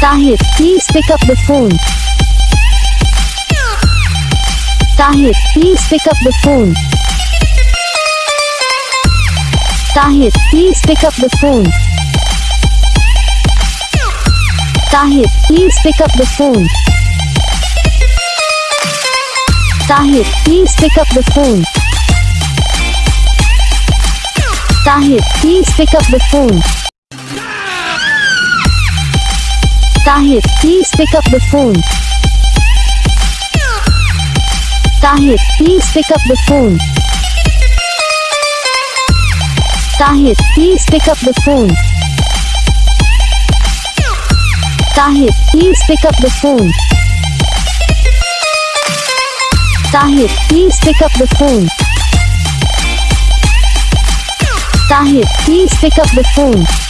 Tahir, please pick up the phone. Tahir, please pick up the phone. Tahir, please pick up the phone. Tahir, please pick up the phone. Tahir, please pick up the phone. Tahir, please pick up the phone. Tahir, please pick up the phone. Tahir, please pick up the phone. Tahir, please pick up the phone. Tahir, please pick up the phone. Tahir, please pick up the phone. Tahir, please pick up the phone.